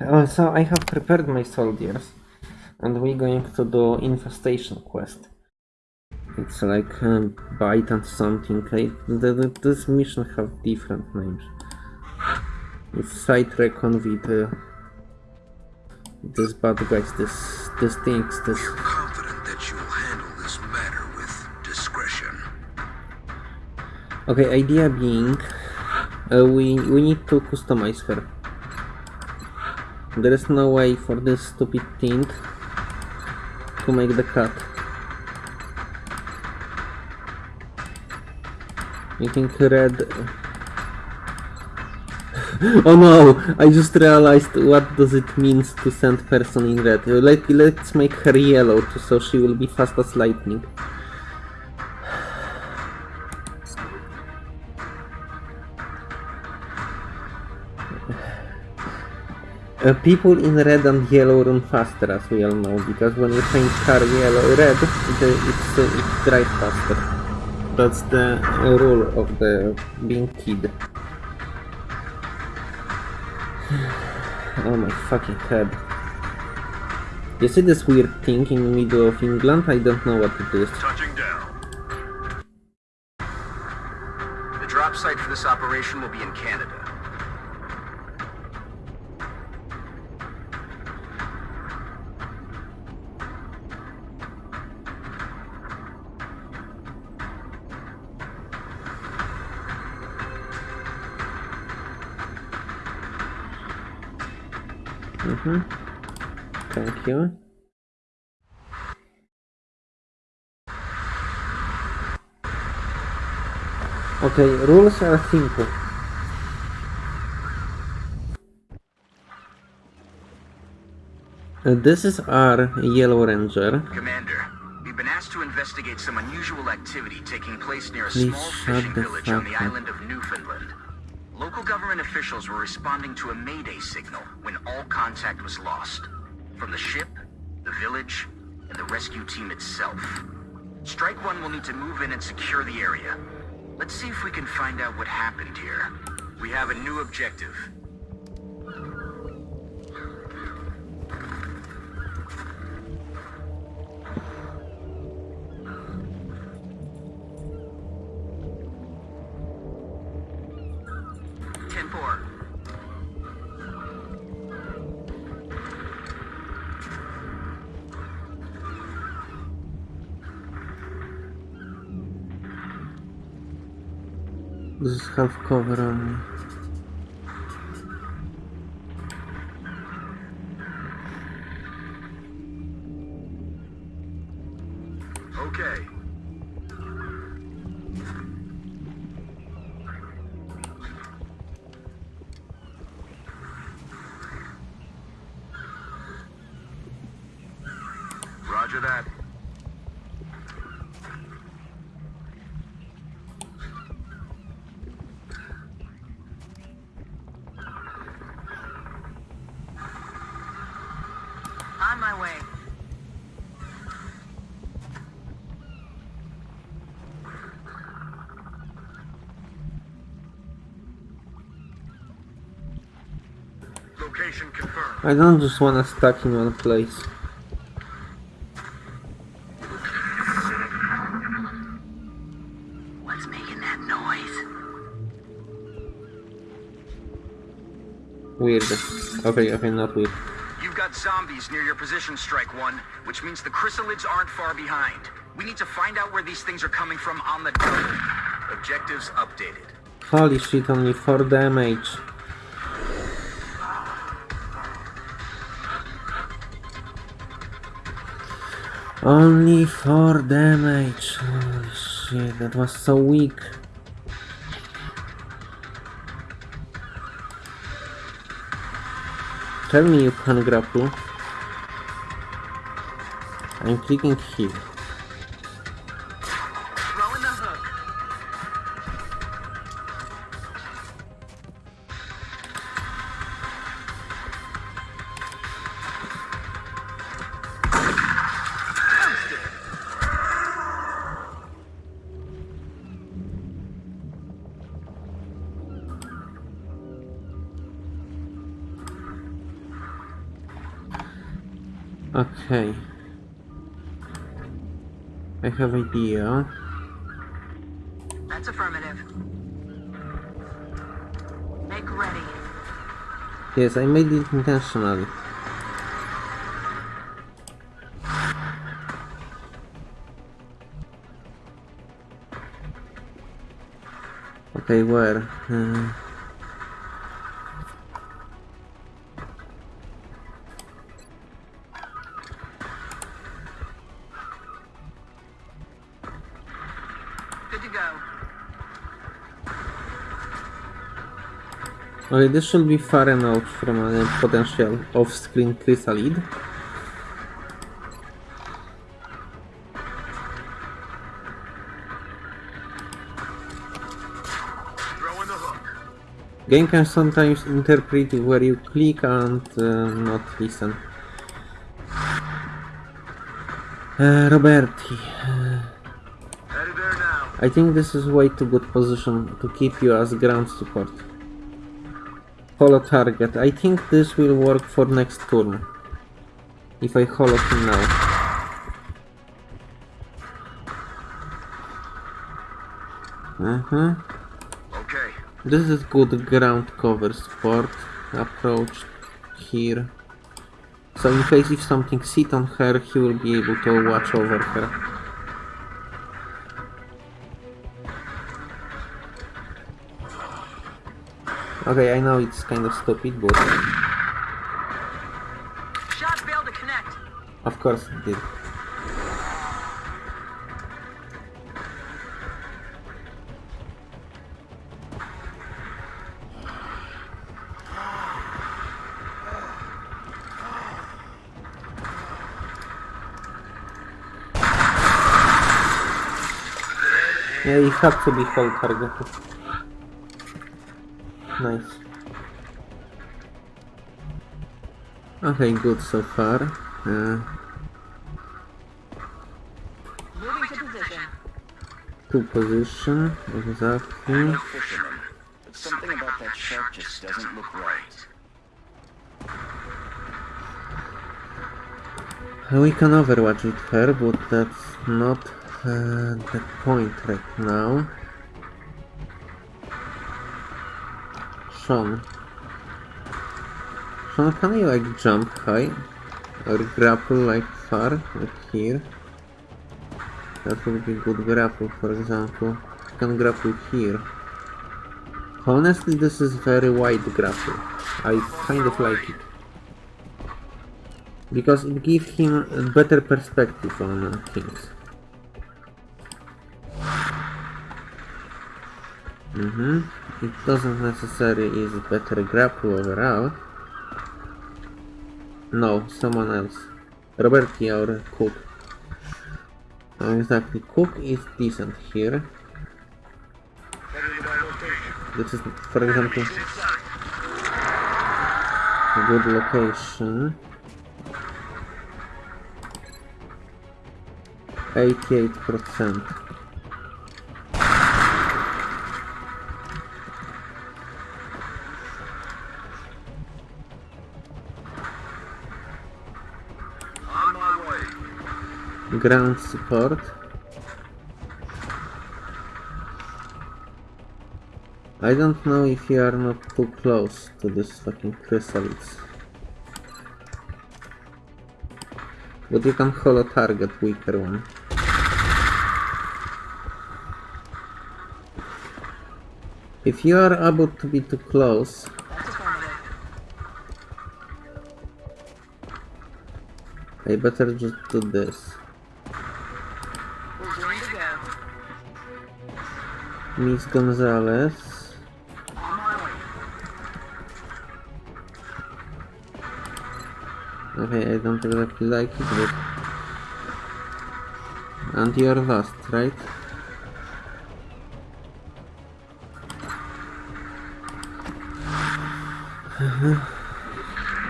Oh, so I have prepared my soldiers, and we're going to do infestation quest. It's like um, bite and something. I, the, the, this mission have different names. It's site recon with uh, this bad guys, this this things, this. We are confident that you will handle this matter with discretion. Okay, idea being, uh, we we need to customize her. There is no way for this stupid thing to make the cut. You think red... oh no! I just realized what does it means to send person in red. Let, let's make her yellow so she will be fast as lightning. Uh, people in red and yellow run faster, as we all know, because when you paint car yellow red, the, it's, uh, it drives faster. That's the uh, rule of the being kid. oh my fucking head. You see this weird thing in the middle of England? I don't know what it is. Touching down. The drop site for this operation will be in Canada. Thank you. Okay, rules are simple. Uh, this is our Yellow Ranger. Commander, we've been asked to investigate some unusual activity taking place near a Please small fishing village on the island of Newfoundland. Local government officials were responding to a mayday signal when all contact was lost. From the ship, the village, and the rescue team itself. Strike One will need to move in and secure the area. Let's see if we can find out what happened here. We have a new objective. Half cover only. Okay. I don't just wanna stuck in one place. What's making that noise? Weird. Okay, okay, not weird. You've got zombies near your position, Strike One, which means the chrysalids aren't far behind. We need to find out where these things are coming from on the double. Objectives updated. Holy shit, only 4 damage. Only 4 damage. Holy shit, that was so weak. Tell me you can grapple. I'm clicking here. Okay. I have idea. That's affirmative. Make ready. Yes, I made it intentionally. Okay, where? Uh, okay, this should be far enough from a potential off-screen chrysalid. Game can sometimes interpret where you click and uh, not listen. Uh, Roberti, Headed there now. I think this is way too good position to keep you as ground support. Holo target. I think this will work for next turn. If I holo him now. Uh-huh. Okay. This is good ground cover support approach here. So in case if something sit on her, he will be able to watch over her. Okay, I know it's kind of stupid, but Shot failed to connect. of course it did. Yeah, you have to be holo targeted. Nice. Okay, good so far. Uh, Moving to position. two position, exactly. Fisherman. But something about that shark just doesn't look right. We can overwatch with her, but that's not uh, the point right now. Sean. Sean, can you like jump high? Or grapple like far, like here? That would be good grapple, for example. You can grapple here. Honestly, this is very wide grapple. I kind of like it because it gives him a better perspective on uh, things. Mm-hmm. It doesn't necessarily is better grapple overall. No, someone else. Roberti or Cook. Uh, exactly, Cook is decent here. This is, for example, a good location. 88%. Ground support. I don't know if you are not too close to this fucking chrysalids. But you can holo target weaker one. If you are able to be too close, I better just do this. Miss Gonzalez. Okay, I don't exactly like it, but... And you're lost, right?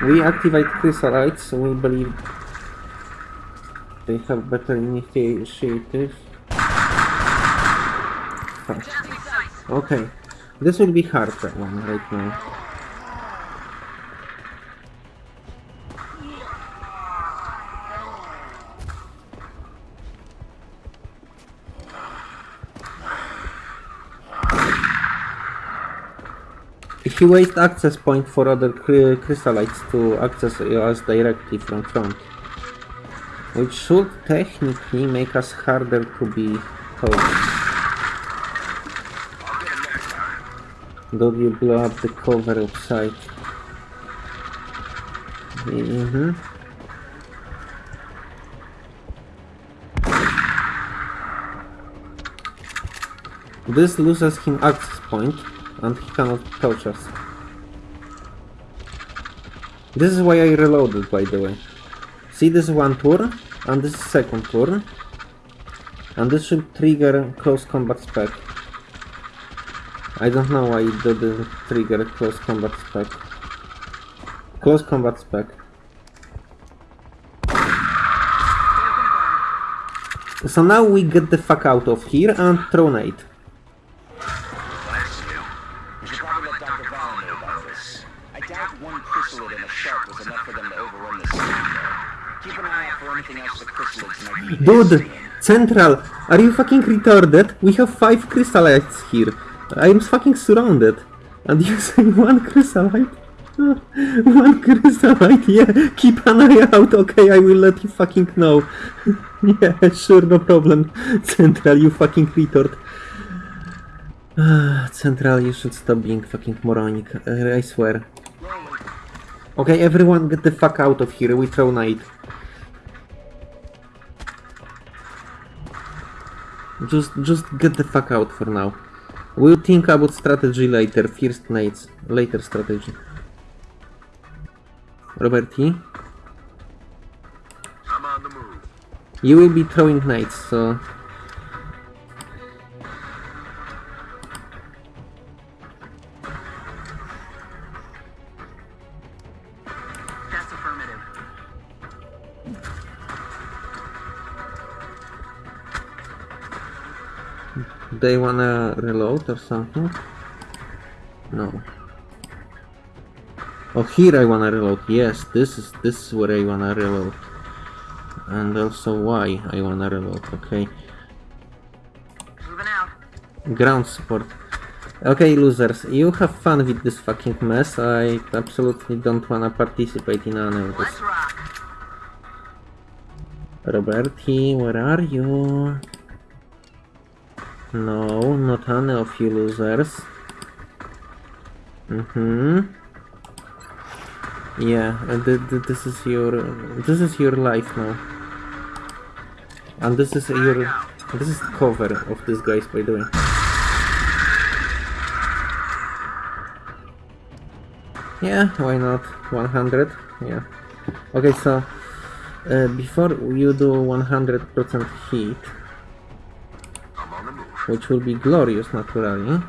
we activate chrysalites, we believe they have better initiative. Fuck. Okay. This will be hard one right now. He waste access point for other crystallites to access us directly from front. Which should technically make us harder to be told. Don't you blow up the cover outside. Mm-hmm. This loses him access point and he cannot touch us. This is why I reloaded by the way. See this one turn and this second turn. And this should trigger close combat spec. I don't know why it didn't trigger close combat spec. Close combat spec. So now we get the fuck out of here and throw nade. Bless you. You should probably let Dr. Vahlen know about this. I doubt one chrysalid and a shark was enough for them to overrun the city, though. Keep an eye out for anything else the chrysalids might be Dude. Central, are you fucking retarded? We have five crystallites here. I'm fucking surrounded. And say one chrysalite? one chrysalite, yeah. Keep an eye out, okay? I will let you fucking know. yeah, sure, no problem. Central, you fucking retard. Central, you should stop being fucking moronic. Uh, I swear. Okay, everyone get the fuck out of here. We throw night. Just, just get the fuck out for now. We'll think about strategy later. First nades, later strategy. Roberti, I'm on the move. you will be throwing knights, so they wanna reload or something? No. Oh, here I wanna reload. Yes, this is this is where I wanna reload, and also why I wanna reload. Okay. Moving out. Ground support. Okay, losers, you have fun with this fucking mess. I absolutely don't wanna participate in any of this. Roberti, where are you? No, not any of you losers. Mm-hmm. Yeah, and th th this is your this is your life now. And this is your this is cover of this guys by the way. Yeah, why not? 100? Yeah. Okay, so uh, before you do 100% heat, which will be glorious naturally,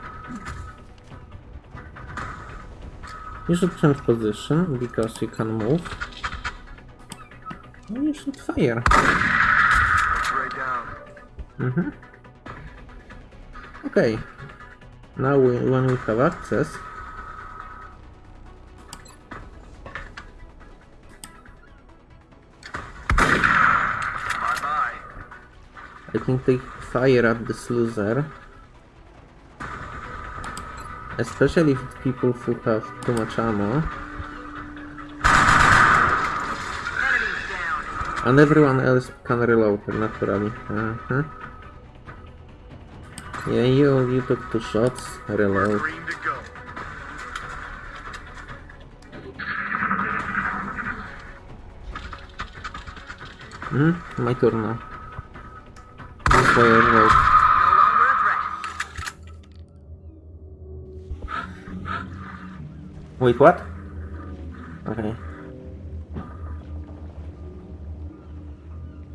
you should change position because you can move. And you should fire. Down. Mm-hmm. Okay. Now we, when we have access, Bye bye. I think they fire at this loser. Especially if it's people who have too much ammo. And everyone else can reload naturally. Uh-huh. Yeah, you you took two shots, reload. Hmm, my turn now. This way I reload. No longer a threat. Wait, what? Okay.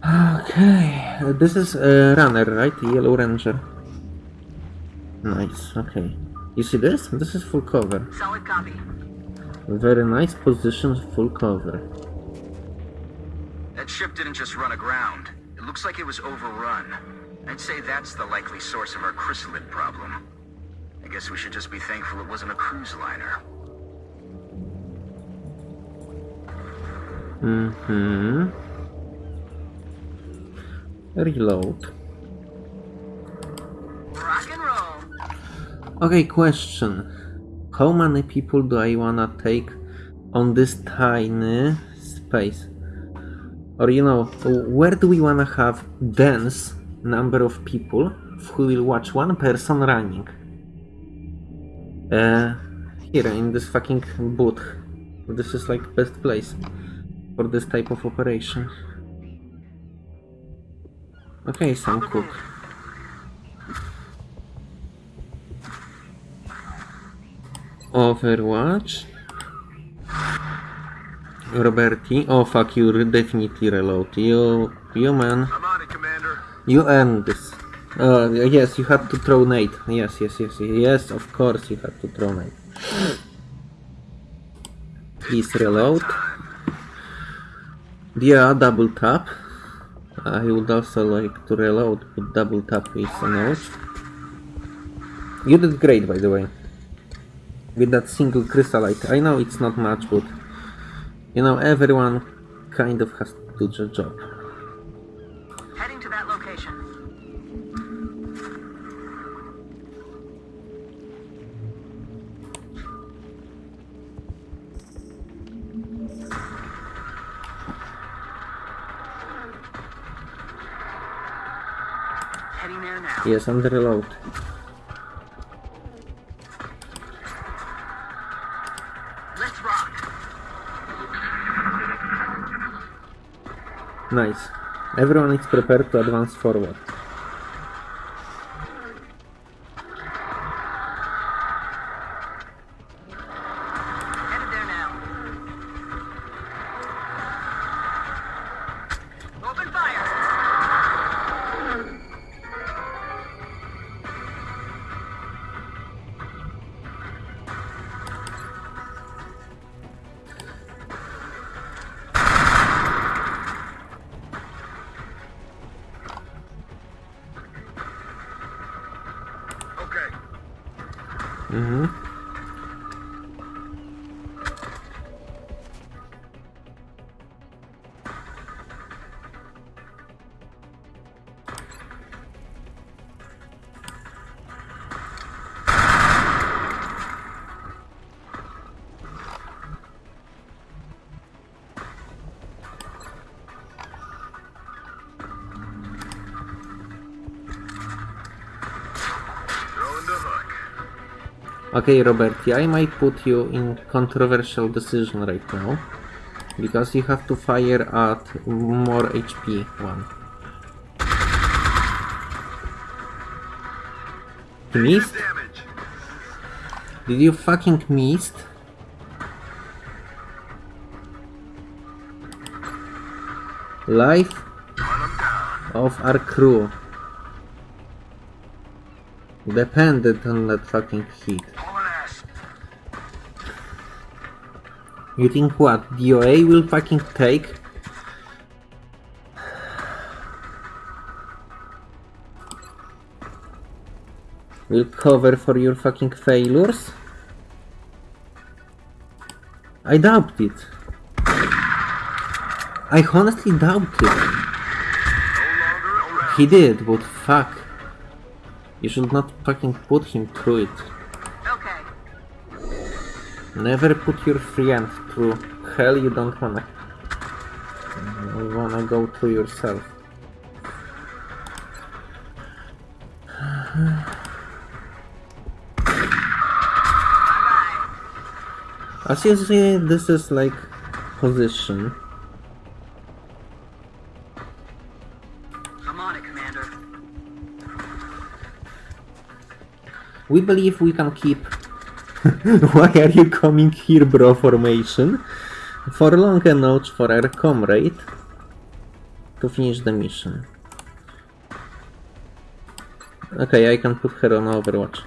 Okay, uh, this is a runner, right? Yellow ranger. Nice, okay. You see this? This is full cover. Solid copy. Very nice position, full cover. That ship didn't just run aground. It looks like it was overrun. I'd say that's the likely source of our chrysalid problem. I guess we should just be thankful it wasn't a cruise liner. Mm-hmm. Reload. Rock and roll. Okay, question. How many people do I wanna take on this tiny space? Or you know, where do we wanna have dense number of people who will watch one person running? Uh, here in this fucking booth. This is like best place for this type of operation. Okay, Sam Cook. Overwatch. Roberti. Oh fuck, you definitely reload. You, you man. I'm on it, Commander. You earned this. Uh, yes, you had to throw nade. Yes, yes, yes, yes, of course you had to throw nade. Please reload. Yeah, double tap. I would also like to reload, but double tap is a node. You did great, by the way. With that single chrysolite. I know it's not much, but you know, everyone kind of has to do the job. Heading there now. Yes, I'm the reload. Let's rock. Nice. Everyone is prepared to advance forward. Okay, Roberti, I might put you in controversial decision right now. Because you have to fire at more HP one. Missed? Did you fucking missed? Life of our crew depended on that fucking hit. You think what? DOA will fucking take? Will cover for your fucking failures? I doubt it. I honestly doubt it. No longer around. He did, but fuck. You should not fucking put him through it. Okay. Never put your friend through hell you don't wanna. You wanna go to yourself. As you see, this is like position. bye. I'm on it, Commander. We believe we can keep. Why are you coming here, bro? Formation for long enough for our comrade to finish the mission. Okay, I can put her on Overwatch.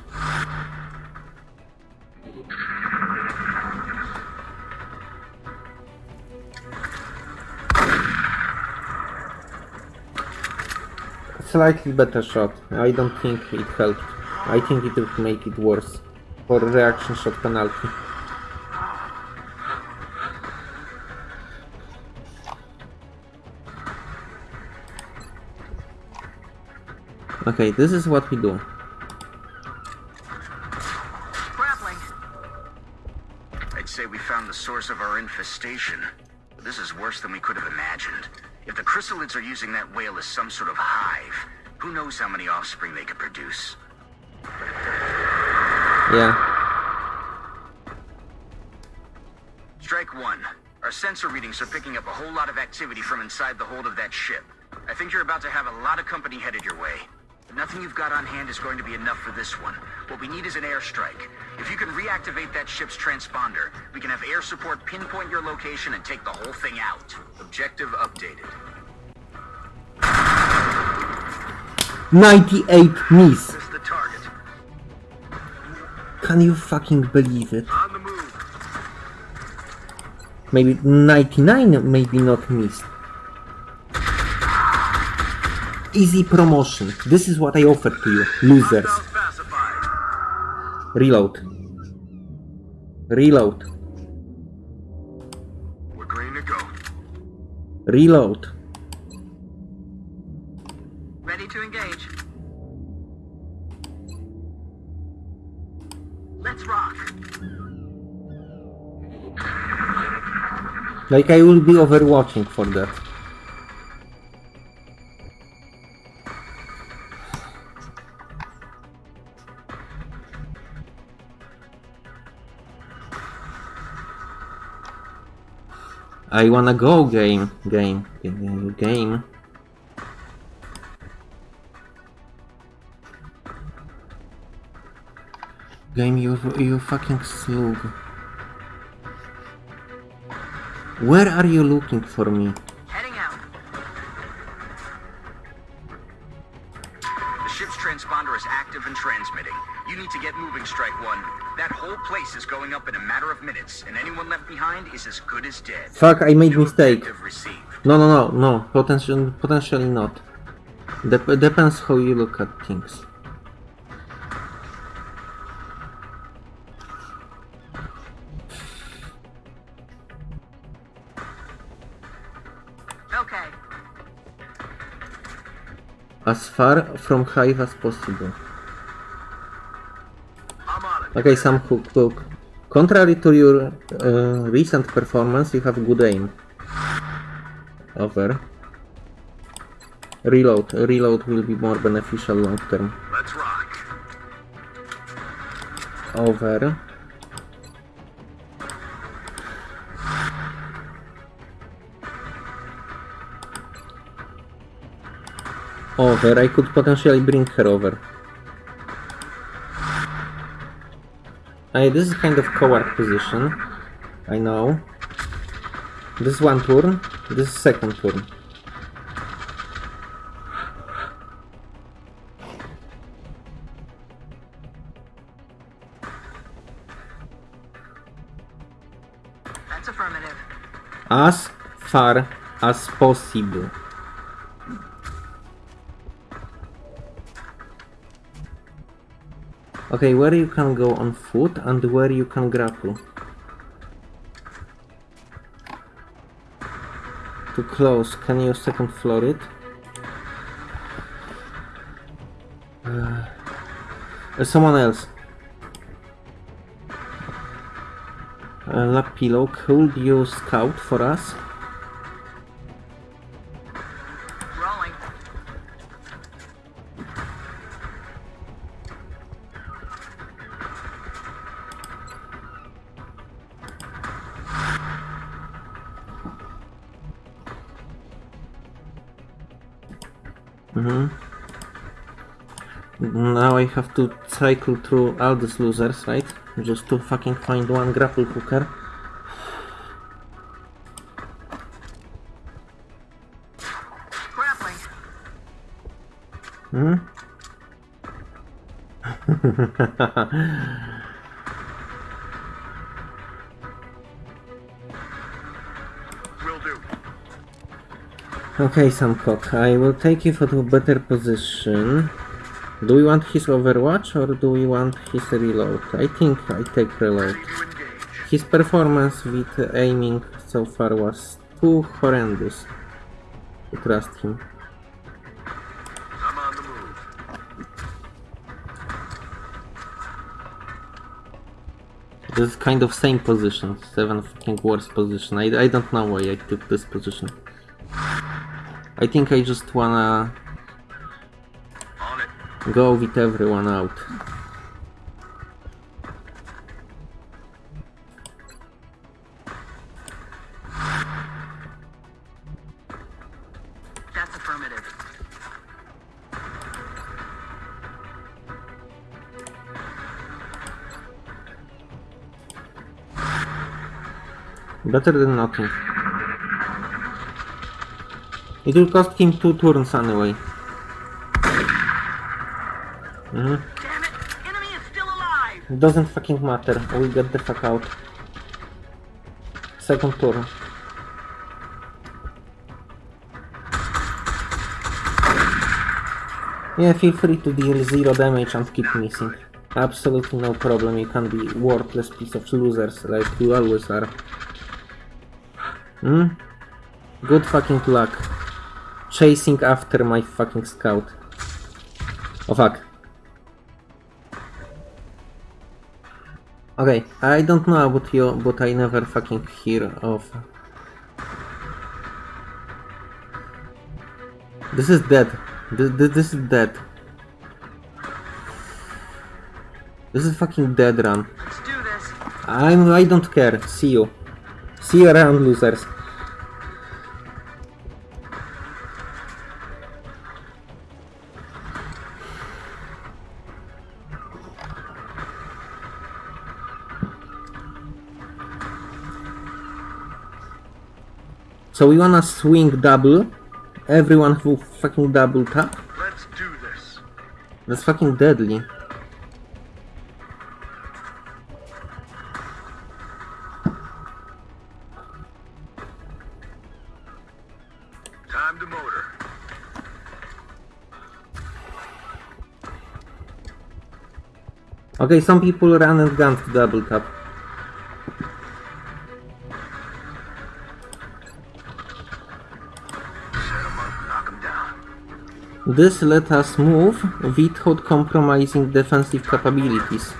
Slightly better shot. I don't think it helped. I think it would make it worse. For reaction shot penalty. Okay, this is what we do. Grappling. source of our infestation. But this is worse than we could have imagined. If the chrysalids are using that whale as some sort of hive, who knows how many offspring they could produce? Yeah. Strike one. Our sensor readings are picking up a whole lot of activity from inside the hold of that ship. I think you're about to have a lot of company headed your way. But nothing you've got on hand is going to be enough for this one. What we need is an airstrike. If you can reactivate that ship's transponder, we can have air support pinpoint your location and take the whole thing out. Objective updated. 98 miss! This the target. Can you fucking believe it? On the move. Maybe 99 maybe not missed. Easy promotion. This is what I offer to you, losers. Reload. Reload. We're green to go. Reload. Like I will be overwatching for that. I wanna go game, game, game, game. Game, you, you fucking slug. Where are you looking for me? Heading out. The ship's transponder is active and transmitting. You need to get moving, Strike One. That whole place is going up in a matter of minutes, and anyone left behind is as good as dead. Fuck, I made New mistake. No, no, no, no. Potential, potentially not. Dep depends how you look at things. Far from Hive as possible. I'm on it. Okay, Sam Hook, look. Contrary to your uh, recent performance, you have good aim. Over. Reload. Reload will be more beneficial long term. Let's rock. Over. Over. I could potentially bring her over. Hey, this is kind of coward position. I know. This is one turn. This is second turn. That's affirmative. As far as possible. Okay, where you can go on foot and where you can grapple. To close, can you second floor it? Uh, uh, someone else. Uh, Lapillo, could you scout for us? To cycle through all these losers, right? Just to fucking find one grapple hooker. Hmm? Okay, Sam Cook, I will take you for a better position. Do we want his overwatch or do we want his reload? I think I take reload. His performance with aiming so far was too horrendous to trust him. This is kind of same position, seven fucking worst position. I, I don't know why I took this position. I think I just wanna. Go with everyone out. That's affirmative. Better than nothing. It will cost him two turns anyway. Mhm. Damn it! Enemy is still alive! It doesn't fucking matter. We get the fuck out. Second turn. Yeah, feel free to deal zero damage and keep missing. Absolutely no problem. You can be worthless piece of losers like you always are. Hmm? Good fucking luck. Chasing after my fucking scout. Oh fuck. Okay, I don't know about you, but I never fucking hear of. This is dead. This, this, this is dead. This is fucking dead run. Let's do this. I'm. I don't care. See you. See you around, losers. So we wanna swing double. Everyone who fucking double tap. Let's do this. That's fucking deadly. Time to motor. Okay, some people run and gun to double tap. This let us move without compromising defensive capabilities.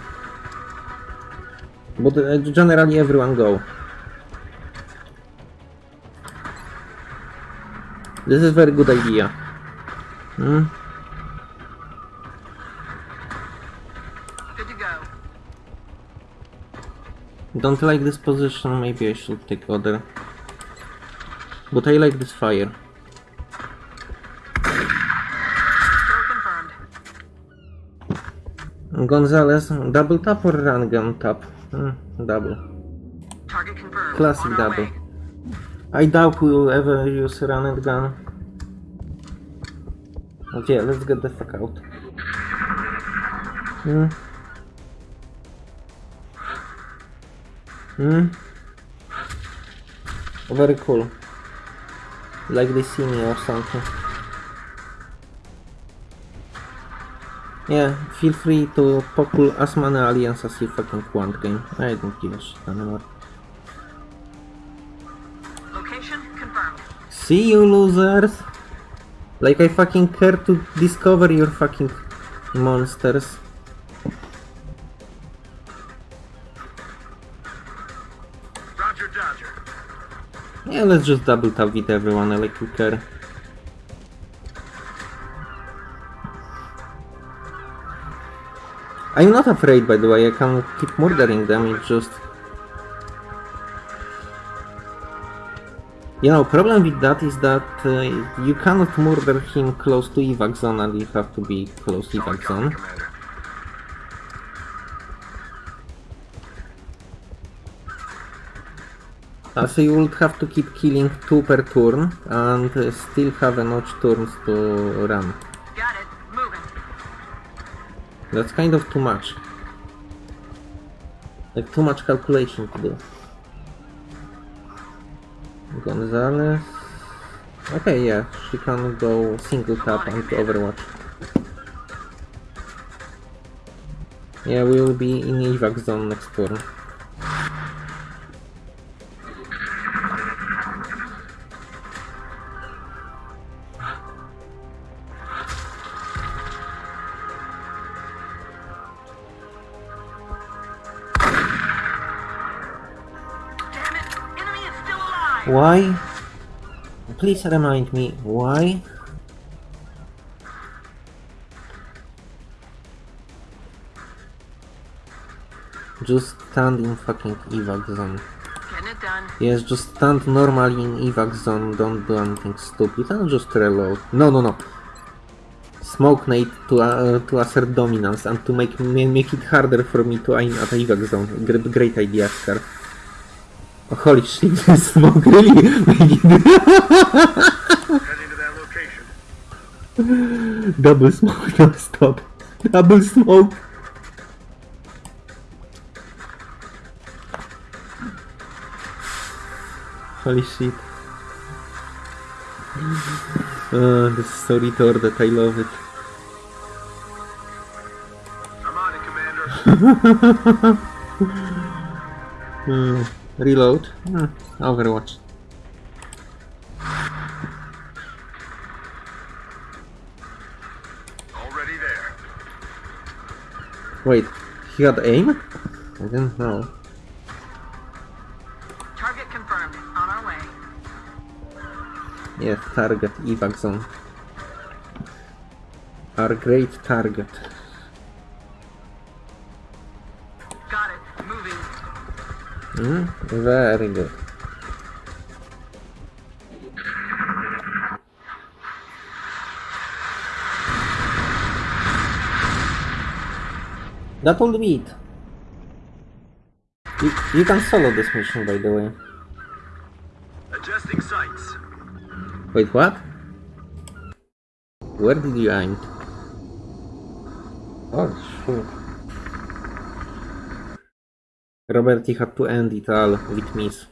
But uh, generally everyone go. This is very good idea. Hmm? Good to go. Don't like this position, maybe I should take other. But I like this fire. Gonzalez, double tap or run gun tap? Hmm, double. Classic double. I doubt we will ever use run and gun. Okay, let's get the fuck out. Hmm. Hmm. Very cool. Like they see me or something. Yeah, feel free to pull as many aliens as you fucking want game. I don't give a shit anymore. Location confirmed. See you losers! Like I fucking care to discover your fucking monsters. Roger, Dodger. Yeah, let's just double tap with everyone, I like we care. I'm not afraid by the way, I can keep murdering them, it's just... You know, problem with that is that uh, you cannot murder him close to evac zone and you have to be close to evac zone. Uh, so you would have to keep killing two per turn and uh, still have enough turns to run. That's kind of too much. Like too much calculation to do. Gonzalez. Okay, yeah, she can go single tap and overwatch. Yeah, we will be in evac zone next turn. Why? Please remind me why? Just stand in fucking evac zone. Getting it done. Yes, just stand normally in evac zone, don't do anything stupid, and just reload. No, no, no. Smoke nade to, uh, to assert dominance and to make make it harder for me to aim at evac zone. Great, great idea, Scar. Oh, holy shit, this smoke really double smoke, no stop. Double smoke. Holy shit. Uh, this is so retarded, I love it. I'm on it, Commander. Hmm, reload. Hmm, Overwatch. Already there. Wait, he had aim? I didn't know. Target confirmed. On our way. Yes, target, evac zone. Our great target. Hmm, very good. That will be it. You, you can solo this mission, by the way. Adjusting sights. Wait, what? Where did you aim? Oh, shit. Robert, he had to end it all with miss.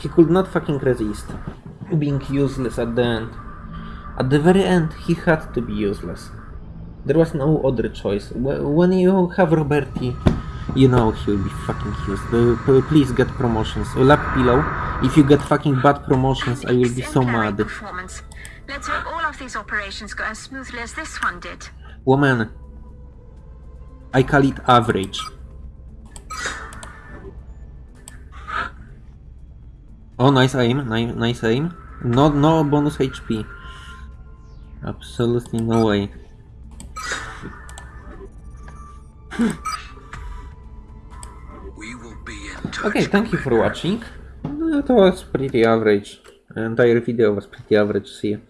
He could not fucking resist being useless at the end. At the very end, he had to be useless. There was no other choice. When you have Roberti, you know he'll be fucking useless. Uh, Please get promotions. Uh, Lap pillow. If you get fucking bad promotions, I will be so mad. Let's hope all of these operations go as smoothly as this one did. Woman, I call it average. Oh, nice aim, nice, nice aim. No, no bonus HP. Absolutely no way. We will be in touch. Okay, thank you for watching. That was pretty average. Entire video was pretty average. See you.